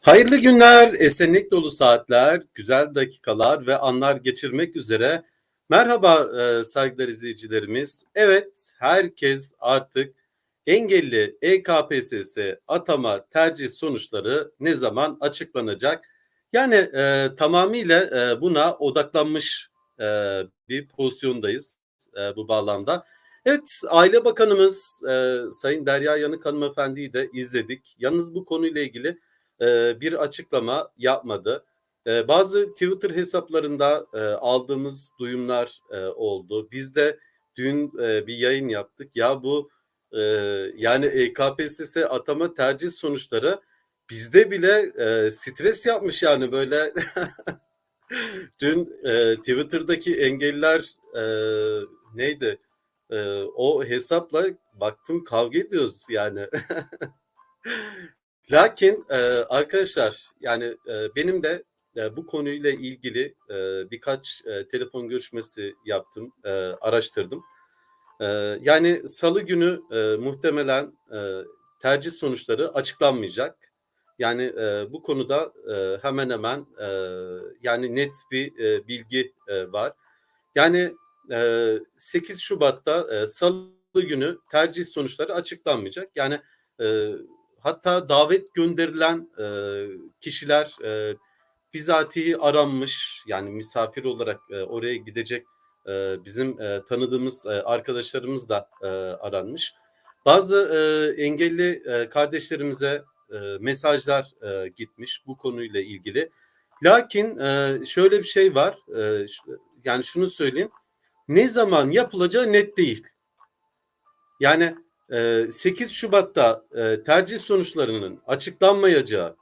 Hayırlı günler, esenlik dolu saatler, güzel dakikalar ve anlar geçirmek üzere. Merhaba e, saygıdeğer izleyicilerimiz. Evet, herkes artık engelli EKPSS atama tercih sonuçları ne zaman açıklanacak? Yani e, tamamıyla e, buna odaklanmış e, bir pozisyondayız e, bu bağlamda. Evet, Aile Bakanımız e, Sayın Derya Yanık Hanımefendi'yi de izledik. Yalnız bu konuyla ilgili e, bir açıklama yapmadı. E, bazı Twitter hesaplarında e, aldığımız duyumlar oldu. Biz de dün bir yayın yaptık. Ya bu yani EKPSS atama tercih sonuçları bizde bile stres yapmış yani böyle. dün Twitter'daki engelliler e, neydi? O hesapla baktım kavga ediyoruz yani. Lakin e, arkadaşlar yani e, benim de e, bu konuyla ilgili birkaç telefon görüşmesi yaptım, araştırdım. Yani salı günü muhtemelen tercih sonuçları açıklanmayacak. Yani e, bu konuda e, hemen hemen e, yani net bir e, bilgi e, var. Yani e, 8 Şubat'ta e, salı günü tercih sonuçları açıklanmayacak. Yani e, hatta davet gönderilen e, kişiler e, bizatihi aranmış yani misafir olarak e, oraya gidecek e, bizim e, tanıdığımız e, arkadaşlarımız da e, aranmış. Bazı e, engelli e, kardeşlerimize e, mesajlar e, gitmiş bu konuyla ilgili. Lakin e, şöyle bir şey var e, yani şunu söyleyeyim ne zaman yapılacağı net değil. Yani 8 Şubat'ta tercih sonuçlarının açıklanmayacağı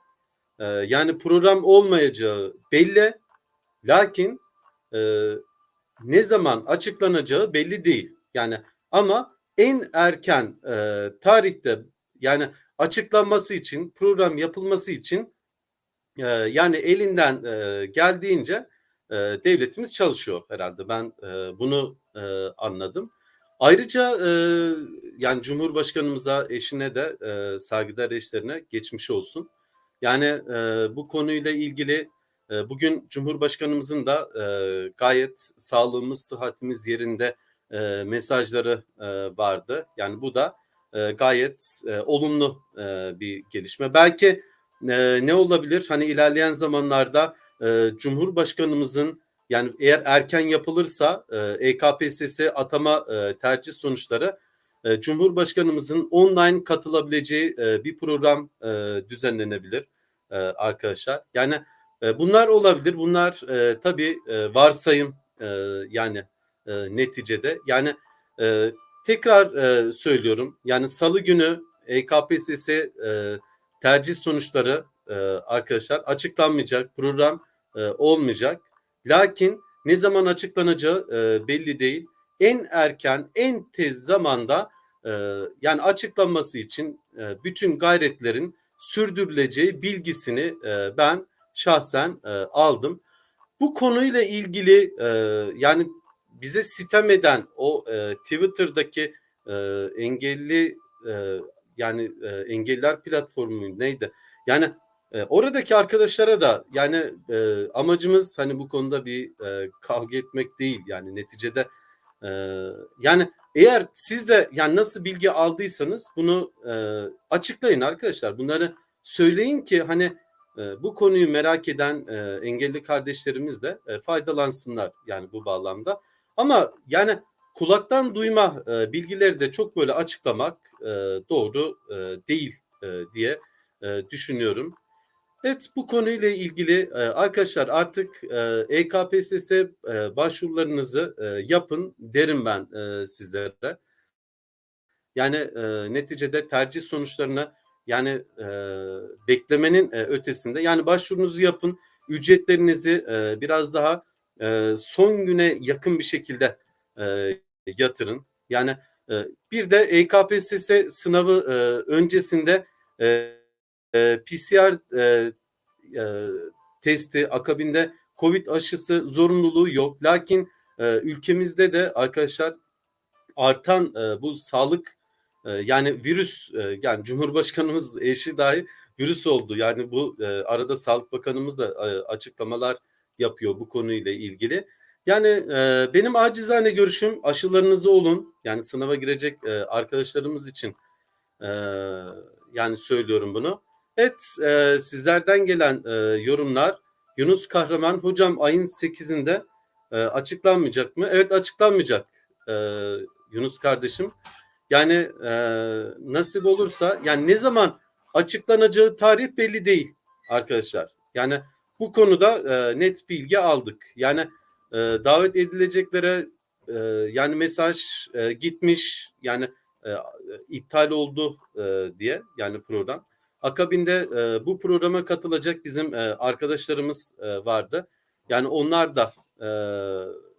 yani program olmayacağı belli lakin ne zaman açıklanacağı belli değil. Yani ama en erken tarihte yani açıklanması için program yapılması için yani elinden geldiğince devletimiz çalışıyor herhalde. Ben bunu anladım. Ayrıca e, yani Cumhurbaşkanımıza, eşine de e, saygıdeğer eşlerine geçmiş olsun. Yani e, bu konuyla ilgili e, bugün Cumhurbaşkanımızın da e, gayet sağlığımız, sıhhatimiz yerinde e, mesajları e, vardı. Yani bu da e, gayet e, olumlu e, bir gelişme. Belki e, ne olabilir? Hani ilerleyen zamanlarda e, Cumhurbaşkanımızın yani eğer erken yapılırsa e, EKPSS atama e, tercih sonuçları e, Cumhurbaşkanımızın online katılabileceği e, bir program e, düzenlenebilir e, arkadaşlar. Yani e, bunlar olabilir. Bunlar e, tabii e, varsayım e, yani e, neticede. Yani e, tekrar e, söylüyorum. Yani salı günü EKPSS e, tercih sonuçları e, arkadaşlar açıklanmayacak. Program e, olmayacak. Lakin ne zaman açıklanacağı e, belli değil. En erken, en tez zamanda e, yani açıklanması için e, bütün gayretlerin sürdürüleceği bilgisini e, ben şahsen e, aldım. Bu konuyla ilgili e, yani bize sitem eden o e, Twitter'daki e, engelli e, yani e, engelliler platformu neydi? Yani e, oradaki arkadaşlara da yani e, amacımız hani bu konuda bir e, kavga etmek değil. Yani neticede e, yani eğer siz de yani nasıl bilgi aldıysanız bunu e, açıklayın arkadaşlar. Bunları söyleyin ki hani e, bu konuyu merak eden e, engelli kardeşlerimiz de e, faydalansınlar yani bu bağlamda. Ama yani kulaktan duyma e, bilgileri de çok böyle açıklamak e, doğru e, değil e, diye e, düşünüyorum. Evet bu konuyla ilgili e, arkadaşlar artık EKPSS e, başvurularınızı e, yapın derim ben sizlere. Yani neticede tercih sonuçlarına yani beklemenin ötesinde yani başvurunuzu yapın ücretlerinizi biraz daha son güne yakın bir şekilde yatırın. Yani bir de EKPSS sınavı öncesinde e, e, PCR e, e, testi akabinde Covid aşısı zorunluluğu yok. Lakin e, ülkemizde de arkadaşlar artan e, bu sağlık e, yani virüs e, yani Cumhurbaşkanımız eşi dahi virüs oldu. Yani bu e, arada Sağlık Bakanımız da e, açıklamalar yapıyor bu konuyla ilgili. Yani e, benim acizane görüşüm aşılarınızı olun. Yani sınava girecek e, arkadaşlarımız için e, yani söylüyorum bunu. Evet e, sizlerden gelen e, yorumlar Yunus Kahraman hocam ayın 8'inde e, açıklanmayacak mı? Evet açıklanmayacak e, Yunus kardeşim. Yani e, nasip olursa yani ne zaman açıklanacağı tarih belli değil arkadaşlar. Yani bu konuda e, net bilgi aldık. Yani e, davet edileceklere e, yani mesaj e, gitmiş yani e, iptal oldu e, diye yani program. Akabinde e, bu programa katılacak bizim e, arkadaşlarımız e, vardı. Yani onlar da e,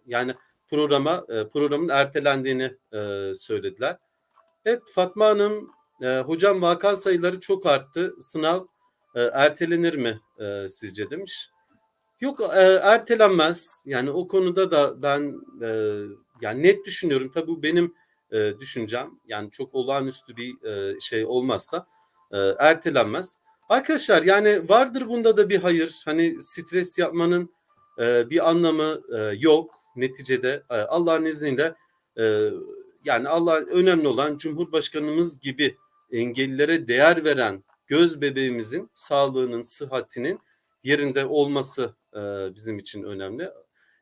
yani programa e, programın ertelendiğini e, söylediler. Evet Fatma Hanım, e, hocam vaka sayıları çok arttı. Sınav e, ertelenir mi e, sizce demiş. Yok e, ertelenmez. Yani o konuda da ben e, yani net düşünüyorum. Tabii bu benim e, düşüncem. Yani çok olağanüstü bir e, şey olmazsa e, ertelenmez. Arkadaşlar yani vardır bunda da bir hayır. Hani stres yapmanın e, bir anlamı e, yok. Neticede e, Allah'ın izniyle e, yani Allah önemli olan Cumhurbaşkanımız gibi engellilere değer veren göz bebeğimizin sağlığının, sıhhatinin yerinde olması e, bizim için önemli.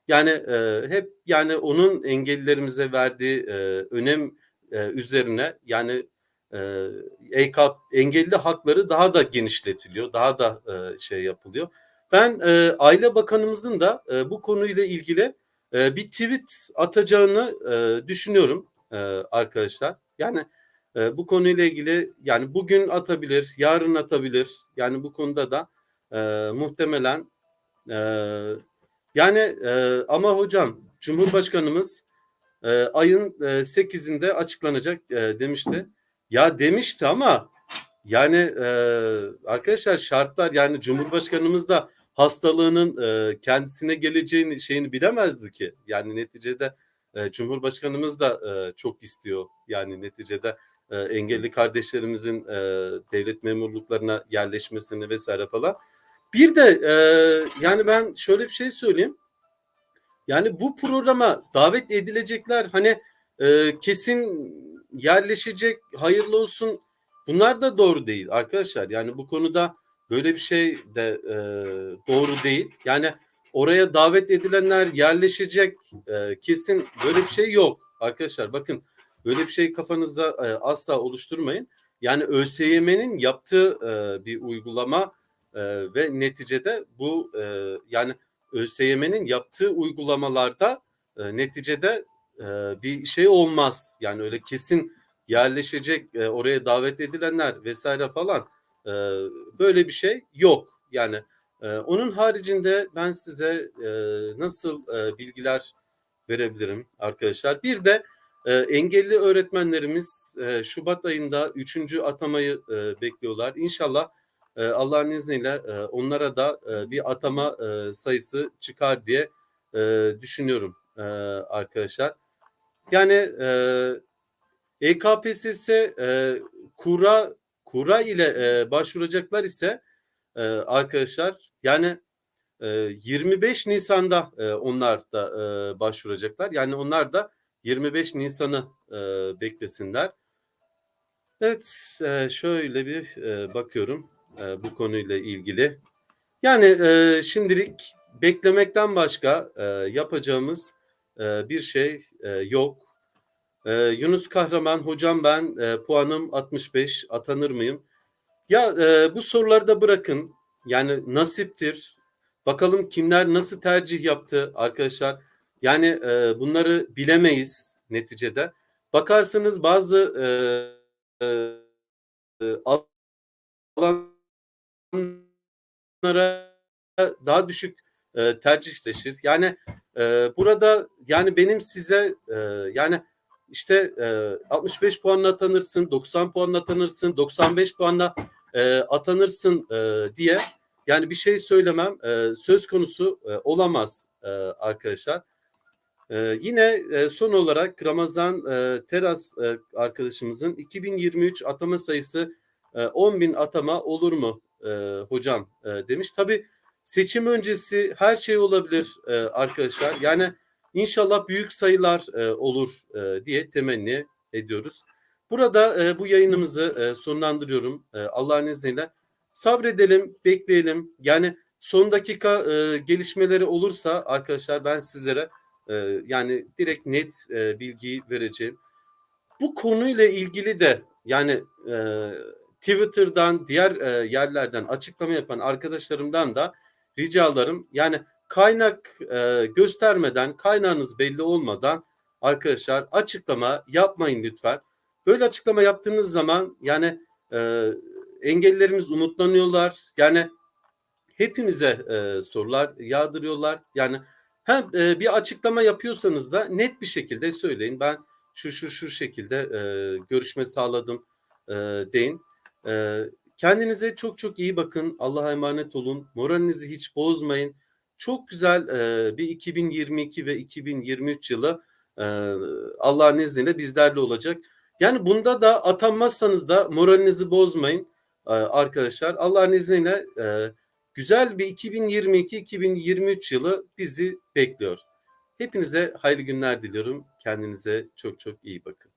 Yani e, hep yani onun engellilerimize verdiği e, önem e, üzerine yani e, engelli hakları daha da genişletiliyor, daha da e, şey yapılıyor. Ben e, Aile Bakanımızın da e, bu konuyla ilgili e, bir tweet atacağını e, düşünüyorum e, arkadaşlar. Yani e, bu konuyla ilgili yani bugün atabilir, yarın atabilir. Yani bu konuda da e, muhtemelen e, yani e, ama hocam Cumhurbaşkanımız e, ayın e, 8'inde açıklanacak e, demişti. Ya demişti ama yani e, arkadaşlar şartlar yani Cumhurbaşkanımız da hastalığının e, kendisine geleceğini şeyini bilemezdi ki. Yani neticede e, Cumhurbaşkanımız da e, çok istiyor. Yani neticede e, engelli kardeşlerimizin e, devlet memurluklarına yerleşmesini vesaire falan. Bir de e, yani ben şöyle bir şey söyleyeyim. Yani bu programa davet edilecekler hani e, kesin yerleşecek hayırlı olsun bunlar da doğru değil arkadaşlar. Yani bu konuda böyle bir şey de e, doğru değil. Yani oraya davet edilenler yerleşecek e, kesin böyle bir şey yok arkadaşlar. Bakın böyle bir şey kafanızda e, asla oluşturmayın. Yani ÖSYM'nin yaptığı e, bir uygulama e, ve neticede bu e, yani ÖSYM'nin yaptığı uygulamalarda e, neticede e, bir şey olmaz. Yani öyle kesin yerleşecek e, oraya davet edilenler vesaire falan e, böyle bir şey yok. Yani e, onun haricinde ben size e, nasıl e, bilgiler verebilirim arkadaşlar. Bir de e, engelli öğretmenlerimiz e, Şubat ayında üçüncü atamayı e, bekliyorlar. İnşallah e, Allah'ın izniyle e, onlara da e, bir atama e, sayısı çıkar diye e, düşünüyorum e, arkadaşlar. Yani e, EKPSS e, kura kura ile e, başvuracaklar ise e, arkadaşlar yani e, 25 Nisan'da e, onlar da e, başvuracaklar. Yani onlar da 25 Nisan'ı e, beklesinler. Evet e, şöyle bir e, bakıyorum e, bu konuyla ilgili. Yani e, şimdilik beklemekten başka e, yapacağımız e, bir şey e, yok. E, Yunus Kahraman hocam ben e, puanım 65 atanır mıyım? Ya e, bu soruları da bırakın. Yani nasiptir. Bakalım kimler nasıl tercih yaptı arkadaşlar. Yani bunları bilemeyiz neticede. Bakarsınız bazı alanlara daha düşük tercihleşir. Yani e, burada yani benim size e, yani işte e, 65 puanla atanırsın, 90 puanla atanırsın, 95 puanla e, atanırsın e, diye yani bir şey söylemem e, söz konusu e, olamaz e, arkadaşlar. E, yine e, son olarak Ramazan e, Teras e, arkadaşımızın 2023 atama sayısı e, 10 bin atama olur mu eee, hocam, eee, demiş. Tabii seçim öncesi her şey olabilir, eee, arkadaşlar. Yani inşallah büyük sayılar, eee, olur, eee, diye temenni ediyoruz. Burada, eee, bu yayınımızı, eee, sonlandırıyorum, eee, Allah'ın izniyle. Sabredelim, bekleyelim. Yani son dakika, eee, gelişmeleri olursa arkadaşlar ben sizlere, eee, yani direkt net, eee, bilgiyi vereceğim. Bu konuyla ilgili de yani, eee, Twitter'dan, diğer, eee, yerlerden açıklama yapan arkadaşlarımdan da ricalarım yani kaynak, eee, göstermeden, kaynağınız belli olmadan arkadaşlar açıklama yapmayın lütfen. Böyle açıklama yaptığınız zaman yani, eee, engellilerimiz umutlanıyorlar. Yani hepimize, eee, sorular yağdırıyorlar. Yani hem, eee, bir açıklama yapıyorsanız da net bir şekilde söyleyin. Ben şu, şu, şu şekilde, eee, görüşme sağladım, eee, deyin. Eee, kendinize çok çok iyi bakın. Allah'a emanet olun. Moralinizi hiç bozmayın. Çok güzel, eee, bir 2022 ve 2023 yılı, eee, Allah'ın izniyle bizlerle olacak. Yani bunda da atanmazsanız da moralinizi bozmayın, eee, arkadaşlar. Allah'ın izniyle, eee, güzel bir 2022-2023 yılı bizi bekliyor. Hepinize hayırlı günler diliyorum. Kendinize çok çok iyi bakın.